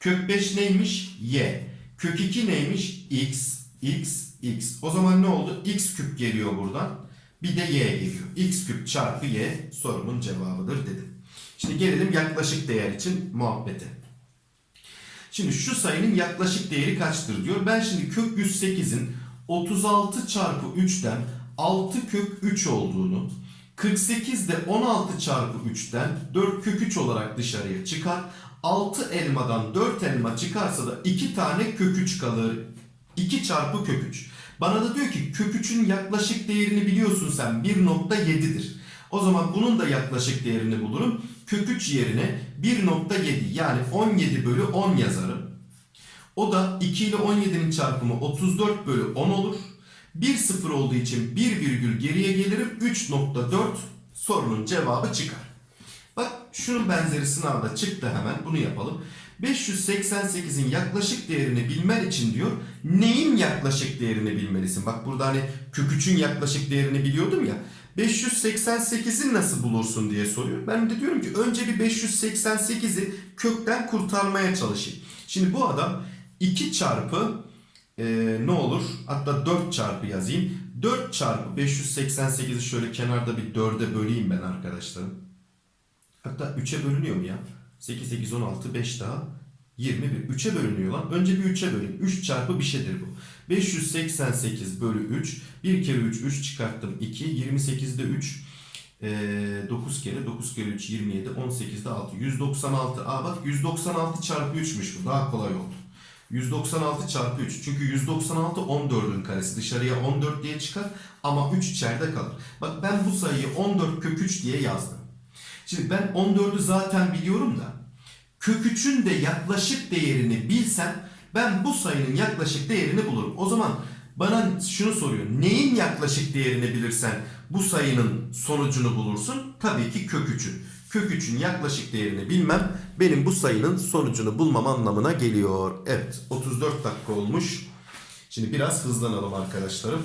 Kök 5 neymiş? Y. Kök 2 neymiş? X, X, X. O zaman ne oldu? X küp geliyor buradan. Bir de Y geliyor. X küp çarpı Y sorumun cevabıdır dedim. Şimdi gelelim yaklaşık değer için muhabbete. Şimdi şu sayının yaklaşık değeri kaçtır diyor. Ben şimdi kök 108'in 36 çarpı 3'ten 6 kök 3 olduğunu 48 de 16 çarpı 3'ten 4 kök 3 olarak dışarıya çıkar. 6 elmadan 4 elma çıkarsa da 2 tane kök 3 kalır. 2 çarpı kök 3. Bana da diyor ki kök 3'ün yaklaşık değerini biliyorsun sen 1.7'dir. O zaman bunun da yaklaşık değerini bulurum. Kök 3 yerine 1.7 yani 17 bölü 10 yazarım. O da 2 ile 17'nin çarpımı 34 bölü 10 olur. 1 sıfır olduğu için 1 virgül geriye gelirim 3.4 sorunun cevabı çıkar. Bak şunun benzeri sınavda çıktı hemen bunu yapalım. 588'in yaklaşık değerini bilmen için diyor neyin yaklaşık değerini bilmelisin. Bak burada hani kök 3'ün yaklaşık değerini biliyordum ya. 588'i nasıl bulursun diye soruyor. Ben de diyorum ki önce bir 588'i kökten kurtarmaya çalışayım. Şimdi bu adam 2 çarpı e, ne olur? Hatta 4 çarpı yazayım. 4 çarpı 588'i şöyle kenarda bir 4'e böleyim ben arkadaşlarım. Hatta 3'e bölünüyor mu ya? 8, 8, 16, 5 daha 21. 3'e bölünüyor lan. Önce bir 3'e böleyim. 3 çarpı bir şeydir bu. 588 bölü 3. 1 kere 3, 3 çıkarttım 2. 28'de 3. Ee, 9 kere 9 kere 3 27 18'de 6 196 aa bak 196 çarpı 3'müş bu daha kolay oldu 196 çarpı 3 çünkü 196 14'ün karesi dışarıya 14 diye çıkar ama 3 içeride kalır bak ben bu sayıyı 14 kök 3 diye yazdım şimdi ben 14'ü zaten biliyorum da kök 3'ün de yaklaşık değerini bilsem ben bu sayının yaklaşık değerini bulurum o zaman bana şunu soruyor. Neyin yaklaşık değerini bilirsen bu sayının sonucunu bulursun? Tabii ki kök 3'ün. Kök 3'ün yaklaşık değerini bilmem benim bu sayının sonucunu bulmam anlamına geliyor. Evet 34 dakika olmuş. Şimdi biraz hızlanalım arkadaşlarım.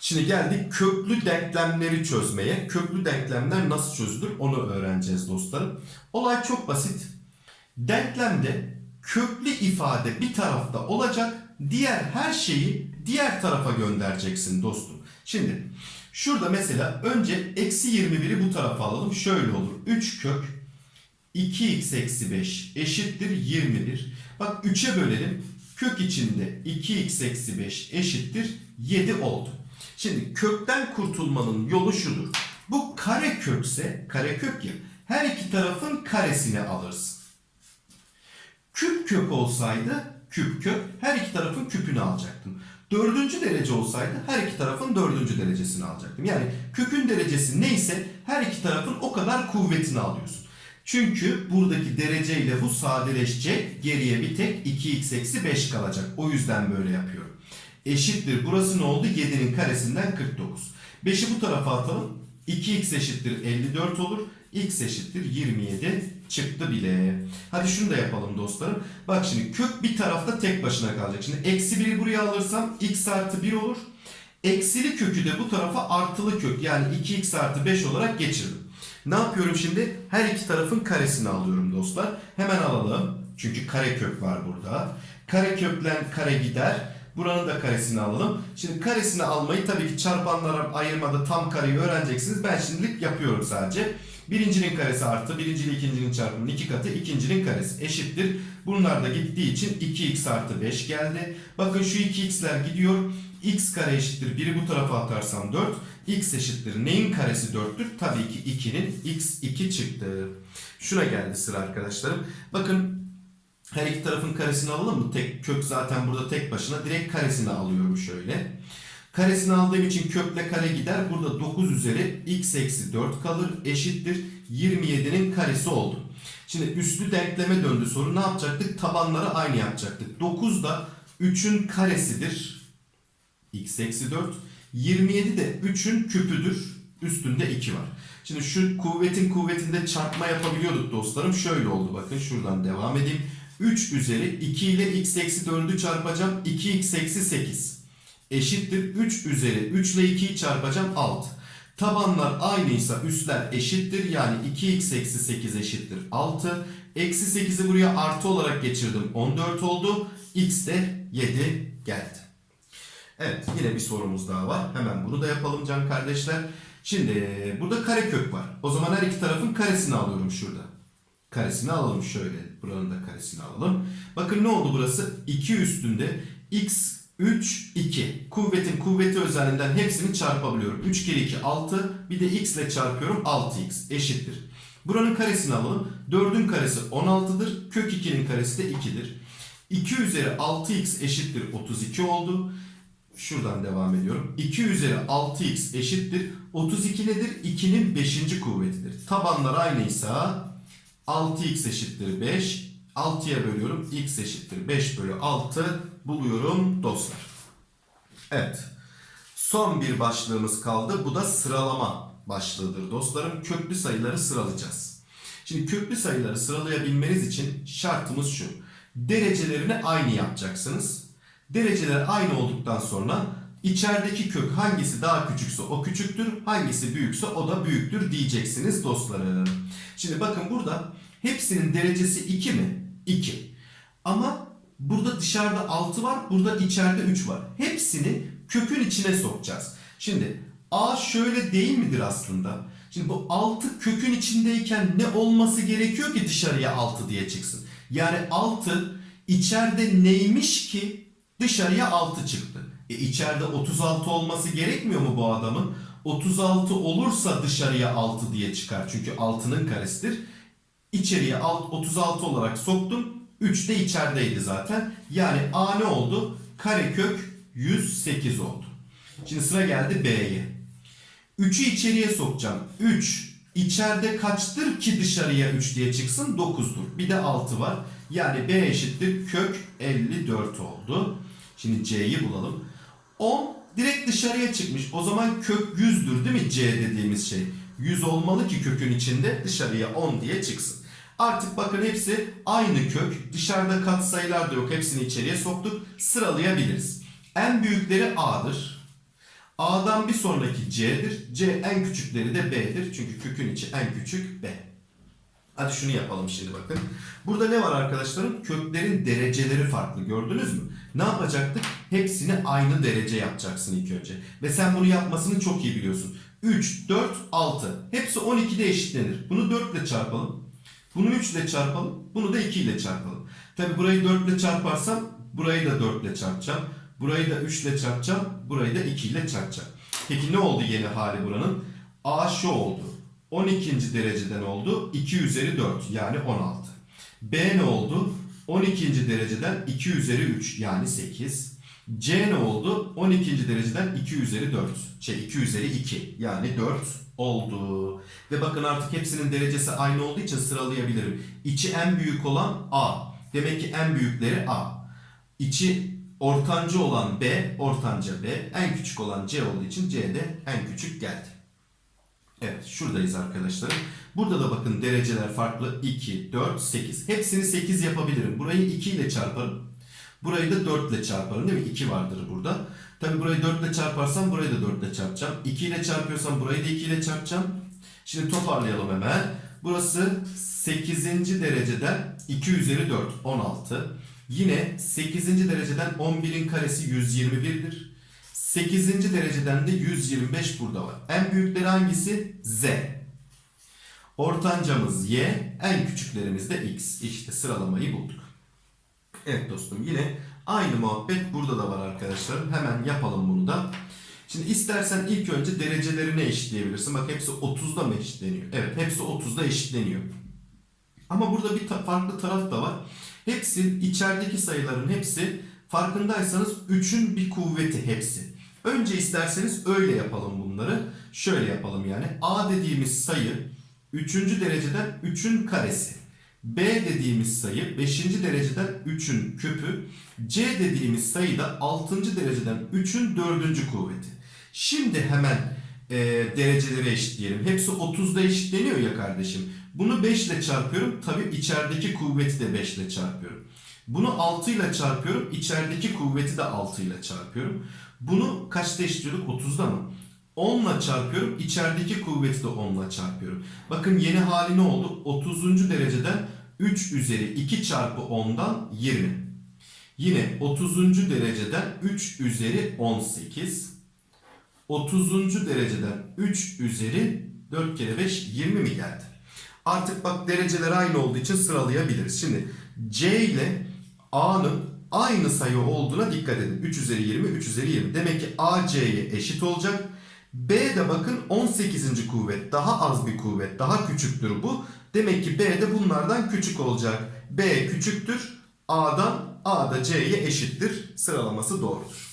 Şimdi geldik köklü denklemleri çözmeye. Köklü denklemler nasıl çözülür onu öğreneceğiz dostlarım. Olay çok basit. Denklemde köklü ifade bir tarafta olacak. Diğer her şeyi diğer tarafa göndereceksin dostum. Şimdi Şurada mesela önce eksi 21'i bu tarafa alalım. Şöyle olur. 3 kök 2x eksi 5 eşittir 21. Bak 3'e bölelim. Kök içinde 2x eksi 5 eşittir 7 oldu. Şimdi kökten kurtulmanın yolu şudur. Bu kare kökse, kare kök ya, her iki tarafın karesini alırsın. Küp kök olsaydı küp kök her iki tarafın küpünü alacaktım. Dördüncü derece olsaydı her iki tarafın dördüncü derecesini alacaktım. Yani kökün derecesi neyse her iki tarafın o kadar kuvvetini alıyorsun. Çünkü buradaki dereceyle bu sadeleşecek. Geriye bir tek 2x eksi 5 kalacak. O yüzden böyle yapıyorum. Eşittir. Burası ne oldu? 7'nin karesinden 49. 5'i bu tarafa atalım. 2x eşittir 54 olur. x eşittir 27 çıktı bile. Hadi şunu da yapalım dostlarım. Bak şimdi kök bir tarafta tek başına kalacak. Şimdi eksi 1'i buraya alırsam x artı 1 olur. Eksili kökü de bu tarafa artılı kök yani 2x artı 5 olarak geçirdim. Ne yapıyorum şimdi? Her iki tarafın karesini alıyorum dostlar. Hemen alalım. Çünkü kare kök var burada. Kare köklen kare gider. Buranın da karesini alalım. Şimdi karesini almayı tabii ki çarpanlara ayırmada tam kareyi öğreneceksiniz. Ben şimdilik yapıyorum sadece. Birincinin karesi artı birinci ikincinin çarpımının iki katı ikincinin karesi eşittir. Bunlar da gittiği için 2x artı 5 geldi. Bakın şu 2x'ler gidiyor. x kare eşittir. Biri bu tarafa atarsam 4. x eşittir. Neyin karesi 4'tür? Tabii ki 2'nin x 2 çıktı. Şuna geldi sıra arkadaşlarım. Bakın her iki tarafın karesini alalım mı? Tek kök zaten burada tek başına. Direkt karesini alıyorum şöyle. Karesini aldığım için kökle kare gider. Burada 9 üzeri x eksi 4 kalır. Eşittir 27'nin karesi oldu. Şimdi üslü denkleme döndü soru. Ne yapacaktık? Tabanları aynı yapacaktık. 9 da 3'ün karesidir. x eksi 4. 27 de 3'ün küpüdür. Üstünde 2 var. Şimdi şu kuvvetin kuvvetinde çarpma yapabiliyorduk dostlarım. Şöyle oldu bakın şuradan devam edeyim. 3 üzeri 2 ile x eksi 4'ü çarpacağım. 2x eksi 8 eşittir 3 üzeri 3 ile 2'yi çarpacağım 6. Tabanlar aynıysa üstler eşittir. Yani 2x eksi 8 eşittir 6. Eksi 8'i buraya artı olarak geçirdim. 14 oldu. x de 7 geldi. Evet yine bir sorumuz daha var. Hemen bunu da yapalım can kardeşler. Şimdi burada karekök var. O zaman her iki tarafın karesini alıyorum şurada. Karesini alalım şöyle. Buranın da karesini alalım. Bakın ne oldu burası? 2 üstünde x 3, 2. Kuvvetin kuvveti özelliğinden hepsini çarpabiliyorum. 3 kere 2, 6. Bir de x ile çarpıyorum. 6x eşittir. Buranın karesini alalım. 4'ün karesi 16'dır. Kök 2'nin karesi de 2'dir. 2 üzeri 6x eşittir 32 oldu. Şuradan devam ediyorum. 2 üzeri 6x eşittir. 32 nedir? 2'nin 5. kuvvetidir. Tabanlar aynıysa 6x eşittir 5. 6'ya bölüyorum. x eşittir 5 bölü 6 buluyorum dostlar. Evet. Son bir başlığımız kaldı. Bu da sıralama başlığıdır dostlarım. Köklü sayıları sıralayacağız. Şimdi köklü sayıları sıralayabilmeniz için şartımız şu. Derecelerini aynı yapacaksınız. Dereceler aynı olduktan sonra içerideki kök hangisi daha küçükse o küçüktür, hangisi büyükse o da büyüktür diyeceksiniz dostlarım. Şimdi bakın burada hepsinin derecesi 2 mi? 2. Ama burada dışarıda 6 var, burada içeride 3 var. Hepsini kökün içine sokacağız. Şimdi A şöyle değil midir aslında? Şimdi bu 6 kökün içindeyken ne olması gerekiyor ki dışarıya 6 diye çıksın? Yani 6 içeride neymiş ki dışarıya 6 çıktı. E içeride 36 olması gerekmiyor mu bu adamın? 36 olursa dışarıya 6 diye çıkar. Çünkü 6'nın karesidir. İçeriye 36 olarak soktum. 3 de içerideydi zaten. Yani A ne oldu? Karekök 108 oldu. Şimdi sıra geldi B'ye. 3'ü içeriye sokacağım. 3 içeride kaçtır ki dışarıya 3 diye çıksın? 9'dur. Bir de 6 var. Yani B eşittir kök 54 oldu. Şimdi C'yi bulalım. 10 direkt dışarıya çıkmış. O zaman kök 100'dür değil mi C dediğimiz şey? 100 olmalı ki kökün içinde dışarıya 10 diye çıksın. Artık bakın hepsi aynı kök. Dışarıda katsayılar da yok. Hepsini içeriye soktuk. Sıralayabiliriz. En büyükleri A'dır. A'dan bir sonraki C'dir. C en küçükleri de B'dir. Çünkü kökün içi en küçük B. Hadi şunu yapalım şimdi bakın. Burada ne var arkadaşlarım? Köklerin dereceleri farklı gördünüz mü? Ne yapacaktık? Hepsini aynı derece yapacaksın ilk önce. Ve sen bunu yapmasını çok iyi biliyorsun. 3, 4, 6. Hepsi 12'de eşitlenir. Bunu 4 ile çarpalım. Bunu 3 ile çarpalım. Bunu da 2 ile çarpalım. Tabi burayı 4 ile çarparsam burayı da 4 ile çarpacağım. Burayı da 3 ile çarpacağım. Burayı da 2 ile çarpacağım. Peki ne oldu yeni hali buranın? A şu oldu. 12. dereceden oldu. 2 üzeri 4 yani 16. B ne oldu? 12. dereceden 2 üzeri 3 yani 8. C ne oldu? 12. dereceden 2 üzeri 4. Şey 2 üzeri 2 yani 4 oldu. Ve bakın artık hepsinin derecesi aynı olduğu için sıralayabilirim. İçi en büyük olan A. Demek ki en büyükleri A. İçi ortancı olan B, ortanca B. En küçük olan C olduğu için C de en küçük geldi. Evet şuradayız arkadaşlar. Burada da bakın dereceler farklı. 2, 4, 8. Hepsini 8 yapabilirim. Burayı 2 ile çarparım. Burayı da 4 ile çarparım değil mi? 2 vardır burada. Tabi burayı 4 ile çarparsam burayı da 4 ile çarpacağım. 2 ile çarpıyorsam burayı da 2 ile çarpacağım. Şimdi toparlayalım hemen. Burası 8. dereceden 2 üzeri 4 16. Yine 8. dereceden 11'in karesi 121'dir. 8. dereceden de 125 burada var. En büyükleri hangisi? Z. Ortancamız Y. En küçüklerimiz de X. İşte sıralamayı bulduk. Evet dostum yine aynı muhabbet burada da var arkadaşlarım. Hemen yapalım bunu da. Şimdi istersen ilk önce derecelerini eşitleyebilirsin. Bak hepsi 30'da mı eşitleniyor? Evet hepsi 30'da eşitleniyor. Ama burada bir ta- farklı taraf da var. Hepsi içerideki sayıların hepsi farkındaysanız 3'ün bir kuvveti hepsi. Önce isterseniz öyle yapalım bunları. Şöyle yapalım yani. A dediğimiz sayı 3. dereceden 3'ün karesi. B dediğimiz sayı 5. dereceden 3'ün küpü. C dediğimiz sayı da 6. dereceden 3'ün 4. kuvveti. Şimdi hemen e, dereceleri eşitleyelim. Hepsi 30'da eşitleniyor ya kardeşim. Bunu 5 ile çarpıyorum. Tabi içerideki kuvveti de 5 ile çarpıyorum. Bunu 6 ile çarpıyorum. İçerideki kuvveti de 6 ile çarpıyorum. Bunu kaçta eşitliyorduk? 30'da mı? 10 ile çarpıyorum. İçerideki kuvveti de 10 ile çarpıyorum. Bakın yeni hali ne oldu? 30. dereceden 3 üzeri 2 çarpı 10'dan 20. Yine 30. dereceden 3 üzeri 18. 30. dereceden 3 üzeri 4 kere 5 20 mi geldi? Artık bak dereceler aynı olduğu için sıralayabiliriz. Şimdi C ile A'nın aynı sayı olduğuna dikkat edin. 3 üzeri 20, 3 üzeri 20. Demek ki A C'ye eşit olacak. B de bakın 18. kuvvet. Daha az bir kuvvet. Daha küçüktür bu. Demek ki B de bunlardan küçük olacak. B küçüktür. A'dan A da C'ye eşittir. Sıralaması doğrudur.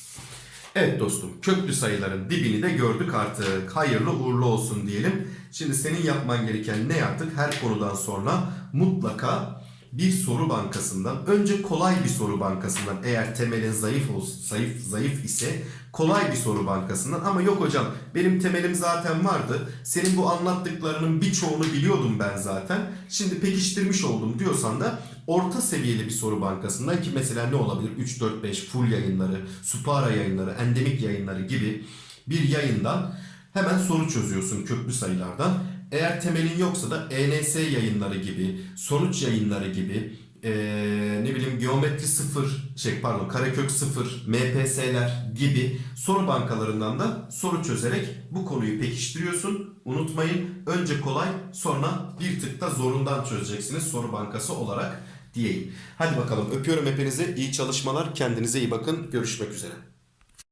Evet dostum köklü sayıların dibini de gördük artık. Hayırlı uğurlu olsun diyelim. Şimdi senin yapman gereken ne yaptık? Her konudan sonra mutlaka bir soru bankasından önce kolay bir soru bankasından eğer temelin zayıf olsun, zayıf zayıf ise kolay bir soru bankasından ama yok hocam benim temelim zaten vardı. Senin bu anlattıklarının birçoğunu biliyordum ben zaten. Şimdi pekiştirmiş oldum diyorsan da orta seviyeli bir soru bankasından ki mesela ne olabilir? 3 4 5 full yayınları, Supara yayınları, endemik yayınları gibi bir yayından hemen soru çözüyorsun köklü sayılardan. Eğer temelin yoksa da ENS yayınları gibi, sonuç yayınları gibi, eee, ne bileyim geometri sıfır, şey pardon karekök sıfır, MPS'ler gibi soru bankalarından da soru çözerek bu konuyu pekiştiriyorsun. Unutmayın önce kolay sonra bir tık da zorundan çözeceksiniz soru bankası olarak diyeyim. Hadi bakalım öpüyorum hepinizi. İyi çalışmalar. Kendinize iyi bakın. Görüşmek üzere.